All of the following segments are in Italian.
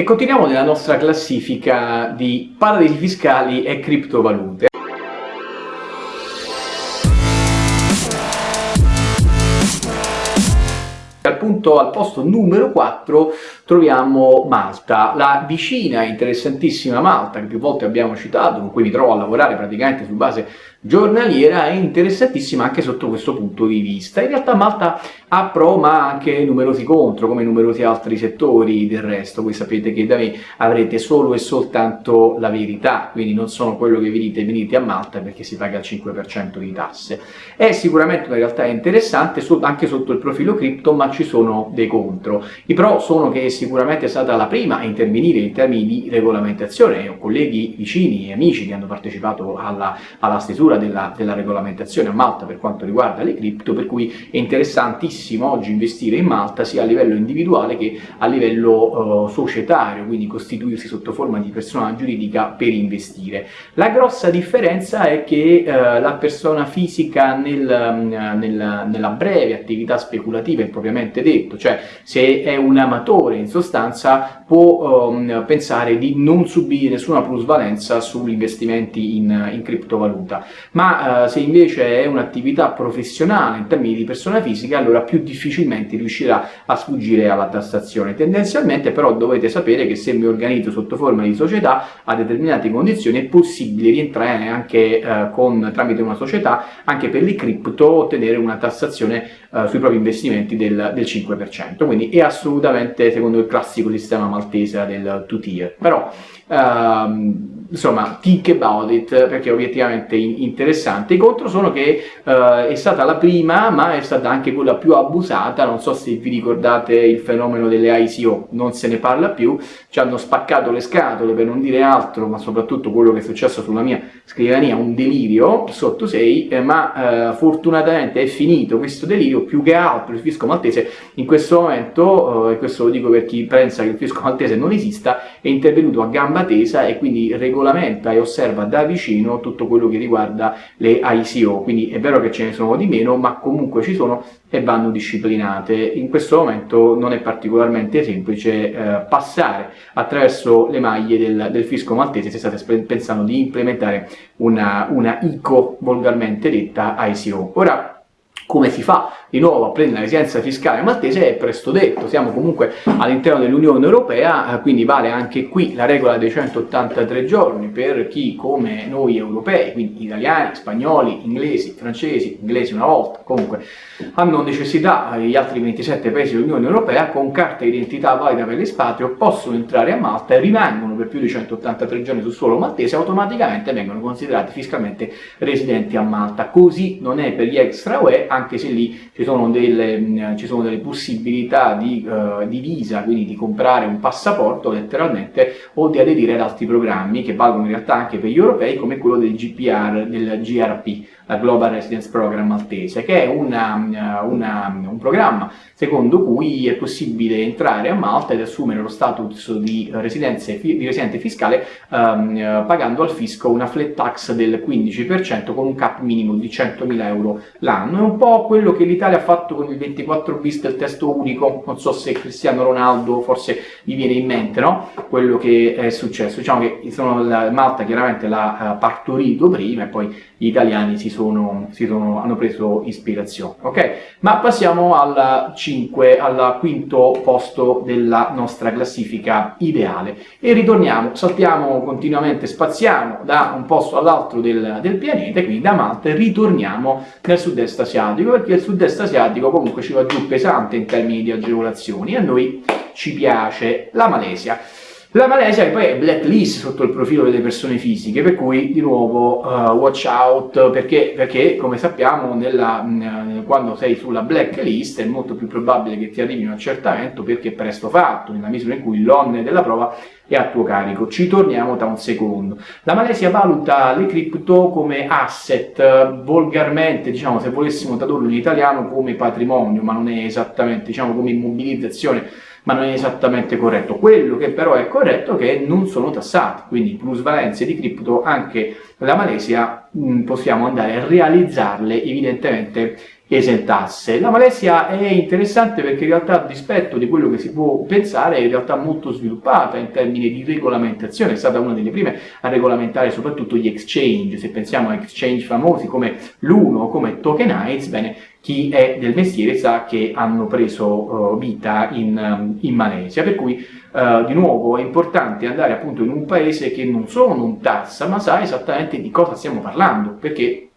E continuiamo nella nostra classifica di paradisi fiscali e criptovalute. Al, punto, al posto numero 4 troviamo Malta, la vicina interessantissima Malta che più volte abbiamo citato, con cui mi trovo a lavorare praticamente su base giornaliera, è interessantissima anche sotto questo punto di vista. In realtà Malta ha pro ma anche numerosi contro, come numerosi altri settori del resto. Voi sapete che da me avrete solo e soltanto la verità, quindi non sono quello che vi venite a Malta perché si paga il 5% di tasse. È sicuramente una realtà interessante anche sotto il profilo cripto, ma ci sono dei contro. I pro sono che sicuramente è stata la prima a intervenire in termini di regolamentazione. Ho colleghi vicini e amici che hanno partecipato alla, alla stesura della, della regolamentazione a Malta per quanto riguarda le cripto, per cui è interessantissimo oggi investire in Malta sia a livello individuale che a livello uh, societario, quindi costituirsi sotto forma di persona giuridica per investire. La grossa differenza è che uh, la persona fisica nel, uh, nel, nella breve attività speculativa è propriamente detto, cioè se è un amatore in sostanza può um, pensare di non subire nessuna plusvalenza sugli investimenti in, in criptovaluta, ma uh, se invece è un'attività professionale in termini di persona fisica allora più difficilmente riuscirà a sfuggire alla tassazione. Tendenzialmente però dovete sapere che se mi organizzo sotto forma di società a determinate condizioni è possibile rientrare anche uh, con, tramite una società anche per le cripto ottenere una tassazione uh, sui propri investimenti del, del 5%, quindi è assolutamente secondo il classico sistema maltese del two-tier, però um, insomma, think about it, perché è obiettivamente interessante. I contro sono che uh, è stata la prima, ma è stata anche quella più abusata, non so se vi ricordate il fenomeno delle ICO, non se ne parla più, ci hanno spaccato le scatole per non dire altro, ma soprattutto quello che è successo sulla mia scrivania, un delirio sotto 6, eh, ma uh, fortunatamente è finito questo delirio, più che altro il fisco maltese. In questo momento, uh, e questo lo dico per chi pensa che il fisco maltese non esista, è intervenuto a gamba tesa e quindi regolarmente regolamenta e osserva da vicino tutto quello che riguarda le ICO, quindi è vero che ce ne sono di meno, ma comunque ci sono e vanno disciplinate. In questo momento non è particolarmente semplice eh, passare attraverso le maglie del, del, fisco maltese se state pensando di implementare una, una ICO, volgarmente detta ICO. Ora, come si fa di nuovo a prendere la residenza fiscale maltese è presto detto, siamo comunque all'interno dell'Unione Europea, eh, quindi vale anche qui la regola dei 183 giorni per chi come noi europei, quindi italiani, spagnoli, inglesi, francesi, inglesi una volta, comunque hanno necessità gli altri 27 paesi dell'Unione Europea con carta d'identità valida per l'espatrio possono entrare a Malta e rimangono per più di 183 giorni sul suolo maltese automaticamente vengono considerati fiscalmente residenti a Malta. Così non è per gli extra UE, anche se lì ci sono delle, ci sono delle possibilità di, uh, di, visa, quindi di comprare un passaporto letteralmente o di aderire ad altri programmi che valgono in realtà anche per gli europei come quello del GPR, del GRP, Global Residence Program maltese, che è una, una, un programma secondo cui è possibile entrare a Malta ed assumere lo status di, di residente fiscale um, pagando al fisco una flat tax del 15% con un cap minimo di 100.000 euro l'anno. È un po' quello che l'Italia ha fatto con il 24 bis del testo unico, non so se Cristiano Ronaldo forse vi viene in mente, no? Quello che è successo. Diciamo che sono, Malta chiaramente l'ha uh, partorito prima e poi gli italiani si sono, si sono, hanno preso ispirazione, ok? Ma passiamo al 5, al quinto posto della nostra classifica ideale e ritorniamo, saltiamo continuamente, spaziamo da un posto all'altro del, del pianeta, quindi da Malta ritorniamo nel sud-est asiatico, perché il sud-est asiatico comunque ci va giù pesante in termini di agevolazioni e a noi ci piace la Malesia. La Malesia poi è blacklist sotto il profilo delle persone fisiche, per cui di nuovo uh, watch out, perché, perché come sappiamo nella, mh, quando sei sulla blacklist è molto più probabile che ti arrivi un accertamento perché presto fatto, nella misura in cui l'onne della prova è a tuo carico. Ci torniamo tra un secondo. La Malesia valuta le cripto come asset, volgarmente, diciamo, se volessimo tradurlo in italiano, come patrimonio, ma non è esattamente, diciamo, come immobilizzazione ma non è esattamente corretto. Quello che però è corretto è che non sono tassati, quindi plusvalenze di cripto anche la Malesia mh, possiamo andare a realizzarle evidentemente esentasse. La Malesia è interessante perché in realtà a dispetto di quello che si può pensare è in realtà molto sviluppata in termini di regolamentazione, è stata una delle prime a regolamentare soprattutto gli exchange, se pensiamo a exchange famosi come l'Uno come Tokenize, bene, chi è del mestiere sa che hanno preso uh, vita in, um, in, Malesia, per cui uh, di nuovo è importante andare appunto in un paese che non solo non tassa, ma sa esattamente di cosa stiamo parlando, perché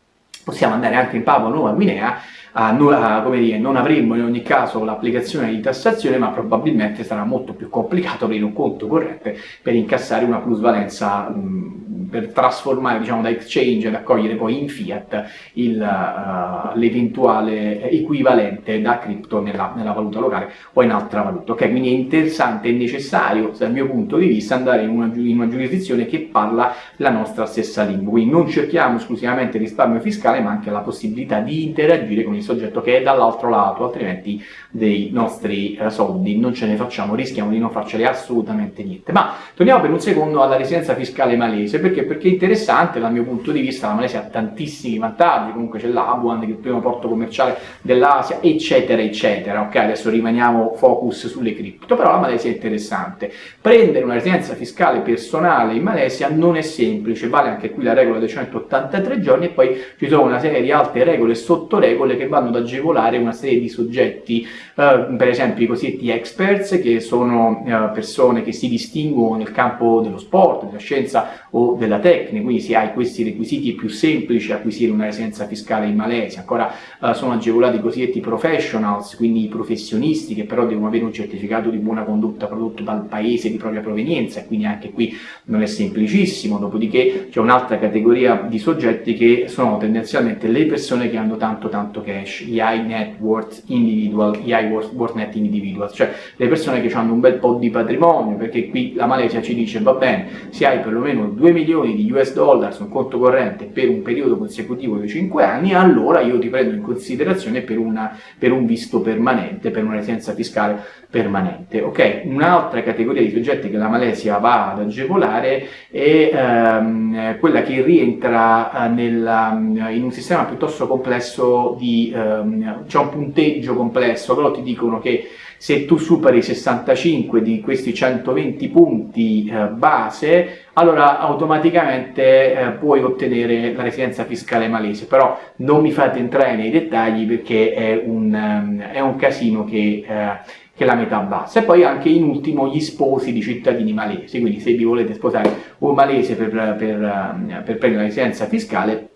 possiamo andare anche in Papua Nuova Guinea a, a, come dire, non avremmo in ogni caso l'applicazione di tassazione, ma probabilmente sarà molto più complicato aprire un conto corrente per incassare una plusvalenza mh, per trasformare diciamo, da exchange ed accogliere poi in fiat uh, l'eventuale equivalente da cripto nella, nella, valuta locale o in altra valuta. Okay? Quindi è interessante e necessario, dal mio punto di vista, andare in una, in una giurisdizione che parla la nostra stessa lingua. Quindi non cerchiamo esclusivamente risparmio fiscale, ma anche la possibilità di interagire con il soggetto che è dall'altro lato, altrimenti dei nostri eh, soldi non ce ne facciamo, rischiamo di non farceli assolutamente niente. Ma torniamo per un secondo alla residenza fiscale malese, perché perché? è interessante dal mio punto di vista, la Malesia ha tantissimi vantaggi, comunque c'è l'Abuan che è il primo porto commerciale dell'Asia, eccetera, eccetera, ok? Adesso rimaniamo focus sulle cripto, però la Malesia è interessante. Prendere una residenza fiscale personale in Malesia non è semplice, vale anche qui la regola dei 183 giorni e poi ci sono una serie di altre regole e sottoregole che vanno ad agevolare una serie di soggetti, eh, per esempio i cosiddetti experts, che sono eh, persone che si distinguono nel campo dello sport, della scienza o della tecnica, quindi se hai questi requisiti è più semplice acquisire una residenza fiscale in Malesia, ancora uh, sono agevolati i cosiddetti professionals, quindi i professionisti che però devono avere un certificato di buona condotta prodotto dal paese di propria provenienza. E quindi anche qui non è semplicissimo, dopodiché c'è un'altra categoria di soggetti che sono tendenzialmente le persone che hanno tanto tanto cash, gli high net worth individual, gli high worth, worth net individual, cioè le persone che hanno un bel po' di patrimonio, perché qui la Malesia ci dice va bene, se hai perlomeno 2 milioni di US dollar su un conto corrente per un periodo consecutivo di 5 anni, allora io ti prendo in considerazione per, una, per un visto permanente, per una residenza fiscale permanente. Ok, un'altra categoria di soggetti che la Malesia va ad agevolare è ehm, quella che rientra eh, nella, in un sistema piuttosto complesso di, ehm, c'è un punteggio complesso, però ti dicono che se tu superi 65 di questi 120 punti eh, base, allora automaticamente eh, puoi ottenere la residenza fiscale malese, però non mi fate entrare nei dettagli perché è un, um, è un casino che, eh, che la metà bassa. E poi anche in ultimo gli sposi di cittadini malesi, quindi se vi volete sposare un malese per, per, per, per prendere la residenza fiscale,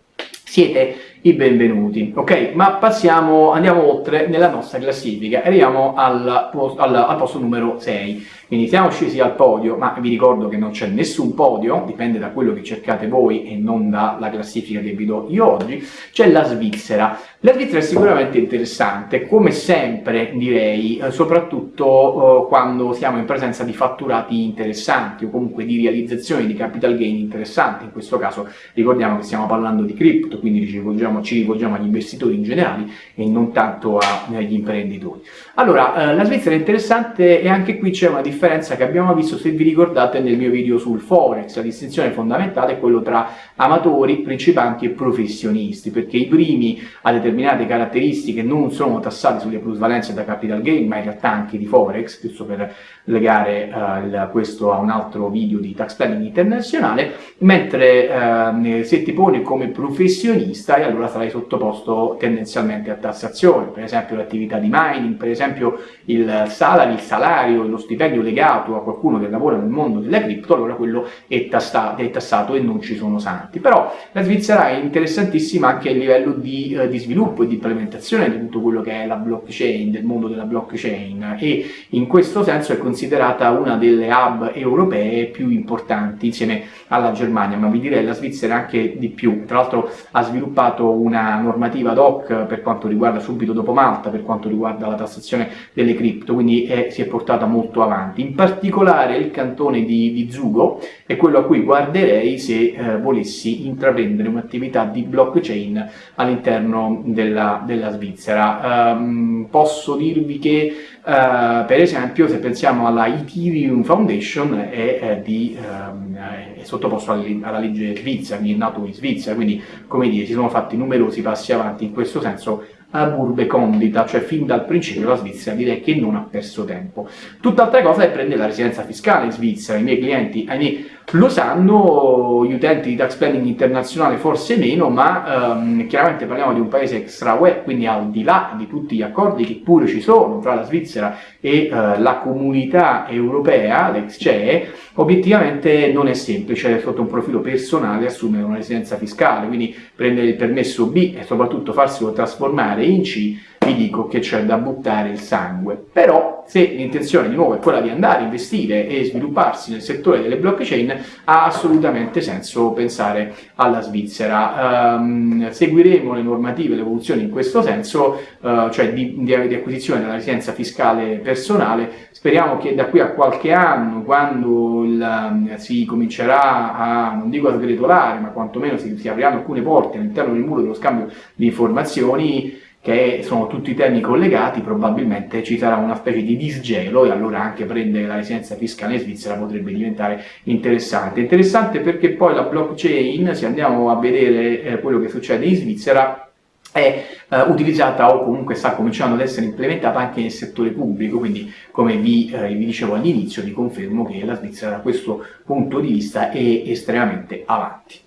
siete i benvenuti. Ok, ma passiamo, andiamo oltre nella nostra classifica, arriviamo al, al, al posto numero 6. Quindi siamo scesi al podio, ma vi ricordo che non c'è nessun podio, dipende da quello che cercate voi e non dalla classifica che vi do io oggi, c'è la Svizzera. La Svizzera è sicuramente interessante, come sempre direi, eh, soprattutto eh, quando siamo in presenza di fatturati interessanti o comunque di realizzazioni di capital gain interessanti, in questo caso ricordiamo che stiamo parlando di cripto, quindi ci rivolgiamo, ci rivolgiamo agli investitori in generale e non tanto agli imprenditori. Allora, eh, la Svizzera è interessante e anche qui c'è una differenza che abbiamo visto, se vi ricordate, nel mio video sul Forex. La distinzione fondamentale è quello tra amatori, principianti e professionisti, perché i primi a determinate caratteristiche non sono tassati sulle plusvalenze da capital gain, ma in realtà anche di Forex, giusto per legare uh, questo a un altro video di tax planning internazionale, mentre uh, se ti poni come professionista, e allora sarai sottoposto tendenzialmente a tassazione, per esempio l'attività di mining, per esempio il salary, il salario, lo stipendio legato a qualcuno che lavora nel mondo della cripto, allora quello è, tassato, è tassato e non ci sono santi. Però la Svizzera è interessantissima anche a livello di, eh, di, sviluppo e di implementazione di tutto quello che è la blockchain, del mondo della blockchain e in questo senso è considerata una delle hub europee più importanti insieme alla Germania, ma vi direi la Svizzera anche di più. Tra l'altro ha sviluppato una normativa ad hoc per quanto riguarda subito dopo Malta, per quanto riguarda la tassazione delle cripto, quindi è, si è portata molto avanti in particolare il cantone di, di Zugo è quello a cui guarderei se eh, volessi intraprendere un'attività di blockchain all'interno della, della Svizzera. Um, posso dirvi che Uh, per esempio, se pensiamo alla Ethereum Foundation, è, è, di, um, è sottoposto alla, legge svizzera, quindi è nato in Svizzera, quindi come dire, si sono fatti numerosi passi avanti in questo senso burbe condita, cioè fin dal principio la Svizzera direi che non ha perso tempo. Tutt'altra cosa è prendere la residenza fiscale in Svizzera, i miei clienti, ahimè, lo sanno, gli utenti di tax planning internazionale forse meno, ma ehm, chiaramente parliamo di un paese extra UE, quindi al di là di tutti gli accordi che pure ci sono tra la Svizzera e eh, la comunità europea, l'ex CE, obiettivamente non è semplice sotto un profilo personale assumere una residenza fiscale, quindi prendere il permesso B e soprattutto farselo trasformare in C vi dico che c'è da buttare il sangue. Però se l'intenzione di nuovo è quella di andare a investire e svilupparsi nel settore delle blockchain, ha assolutamente senso pensare alla Svizzera. Um, seguiremo le normative, le evoluzioni in questo senso, uh, cioè di, di, di acquisizione della residenza fiscale personale. Speriamo che da qui a qualche anno, quando il, um, si comincerà a, non dico a sgretolare, ma quantomeno si, si apriranno alcune porte all'interno del muro dello scambio di informazioni, che sono tutti temi collegati, probabilmente ci sarà una specie di disgelo e allora anche prendere la residenza fiscale in Svizzera potrebbe diventare interessante. Interessante perché poi la blockchain, se andiamo a vedere eh, quello che succede in Svizzera, è eh, utilizzata o comunque sta cominciando ad essere implementata anche nel settore pubblico, quindi come vi, eh, vi dicevo all'inizio vi confermo che la Svizzera da questo punto di vista è estremamente avanti.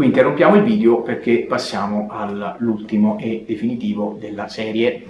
Qui interrompiamo il video perché passiamo all'ultimo e definitivo della serie.